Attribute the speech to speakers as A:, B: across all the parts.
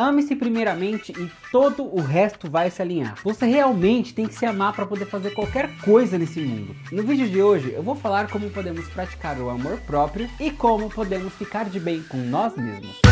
A: Ame-se primeiramente e todo o resto vai se alinhar. Você realmente tem que se amar para poder fazer qualquer coisa nesse mundo. No vídeo de hoje eu vou falar como podemos praticar o amor próprio e como podemos ficar de bem com nós mesmos.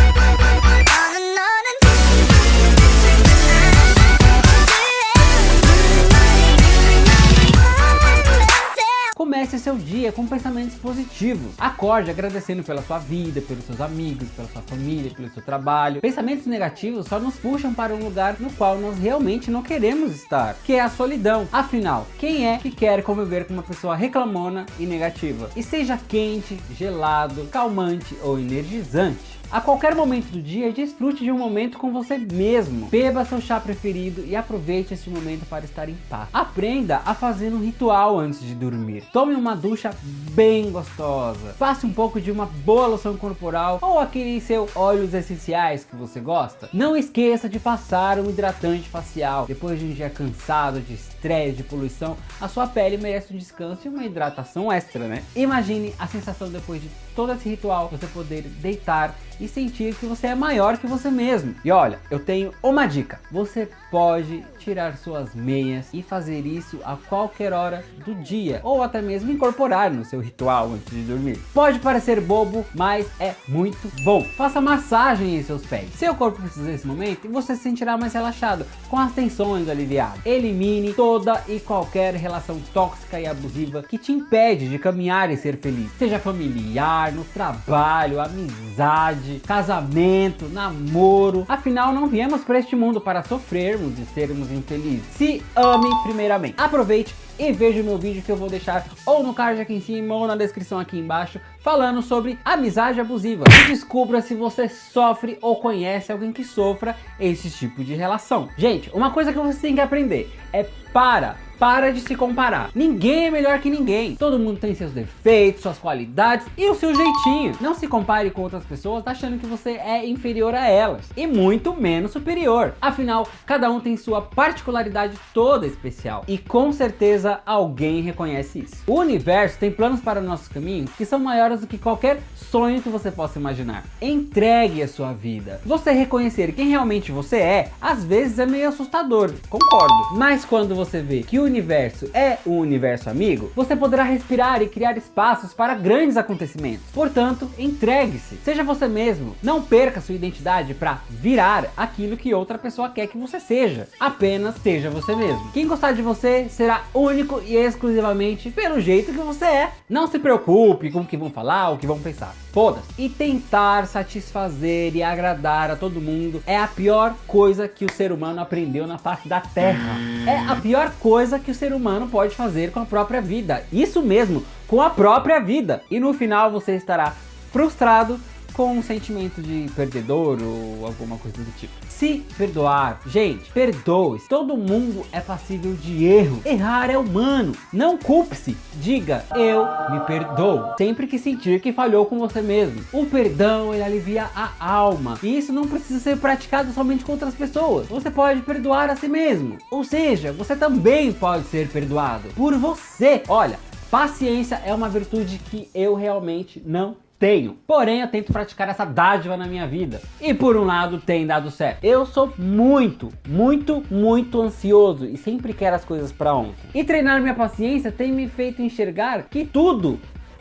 A: Comece seu dia com pensamentos positivos. Acorde agradecendo pela sua vida, pelos seus amigos, pela sua família, pelo seu trabalho. Pensamentos negativos só nos puxam para um lugar no qual nós realmente não queremos estar, que é a solidão. Afinal, quem é que quer conviver com uma pessoa reclamona e negativa? E seja quente, gelado, calmante ou energizante. A qualquer momento do dia, desfrute de um momento com você mesmo. Beba seu chá preferido e aproveite esse momento para estar em paz. Aprenda a fazer um ritual antes de dormir. Tome uma ducha bem gostosa. Faça um pouco de uma boa loção corporal ou aquele seu óleos essenciais que você gosta. Não esqueça de passar um hidratante facial. Depois de um dia cansado, de estresse, de poluição, a sua pele merece um descanso e uma hidratação extra, né? Imagine a sensação depois de todo esse ritual, você poder deitar e sentir que você é maior que você mesmo. E olha, eu tenho uma dica. Você pode tirar suas meias e fazer isso a qualquer hora do dia. Ou até mesmo incorporar no seu ritual antes de dormir. Pode parecer bobo, mas é muito bom. Faça massagem em seus pés. Seu corpo precisa desse momento e você se sentirá mais relaxado, com as tensões aliviadas. Elimine toda e qualquer relação tóxica e abusiva que te impede de caminhar e ser feliz. Seja familiar, no trabalho, amizade, casamento, namoro. Afinal, não viemos para este mundo para sofrermos e sermos infelizes. Se ame primeiramente. Aproveite e veja o meu vídeo que eu vou deixar ou no card aqui em cima ou na descrição aqui embaixo falando sobre amizade abusiva. E descubra se você sofre ou conhece alguém que sofra esse tipo de relação. Gente, uma coisa que você tem que aprender é para para de se comparar. Ninguém é melhor que ninguém. Todo mundo tem seus defeitos, suas qualidades e o seu jeitinho. Não se compare com outras pessoas achando que você é inferior a elas. E muito menos superior. Afinal, cada um tem sua particularidade toda especial. E com certeza alguém reconhece isso. O universo tem planos para o nosso caminho que são maiores do que qualquer sonho que você possa imaginar. Entregue a sua vida. Você reconhecer quem realmente você é, às vezes é meio assustador, concordo. Mas quando você vê que o universo é um universo amigo, você poderá respirar e criar espaços para grandes acontecimentos. Portanto, entregue-se. Seja você mesmo. Não perca sua identidade para virar aquilo que outra pessoa quer que você seja. Apenas seja você mesmo. Quem gostar de você será único e exclusivamente pelo jeito que você é. Não se preocupe com o que vão falar, o que vão pensar. Foda-se. E tentar satisfazer e agradar a todo mundo é a pior coisa que o ser humano aprendeu na face da Terra. É a pior coisa que o ser humano pode fazer com a própria vida. Isso mesmo, com a própria vida. E no final você estará frustrado com um sentimento de perdedor ou alguma coisa do tipo. Se perdoar, gente, perdoe. -se. Todo mundo é passível de erro. Errar é humano. Não culpe-se. Diga, eu me perdoo. Sempre que sentir que falhou com você mesmo. O perdão, ele alivia a alma. E isso não precisa ser praticado somente com outras pessoas. Você pode perdoar a si mesmo. Ou seja, você também pode ser perdoado por você. Olha, paciência é uma virtude que eu realmente não tenho. Porém, eu tento praticar essa dádiva na minha vida. E por um lado, tem dado certo. Eu sou muito, muito, muito ansioso e sempre quero as coisas para ontem. E treinar minha paciência tem me feito enxergar que tudo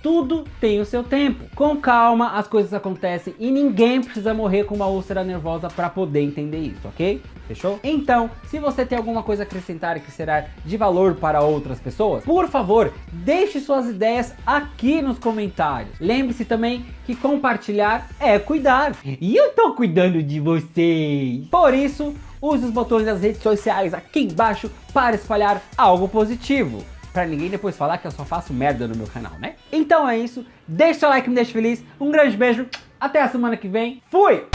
A: tudo tem o seu tempo. Com calma as coisas acontecem e ninguém precisa morrer com uma úlcera nervosa para poder entender isso, ok? Fechou? Então, se você tem alguma coisa a acrescentar que será de valor para outras pessoas, por favor, deixe suas ideias aqui nos comentários. Lembre-se também que compartilhar é cuidar. E eu tô cuidando de vocês. Por isso, use os botões das redes sociais aqui embaixo para espalhar algo positivo pra ninguém depois falar que eu só faço merda no meu canal, né? Então é isso, deixa seu like, me deixa feliz, um grande beijo, até a semana que vem, fui!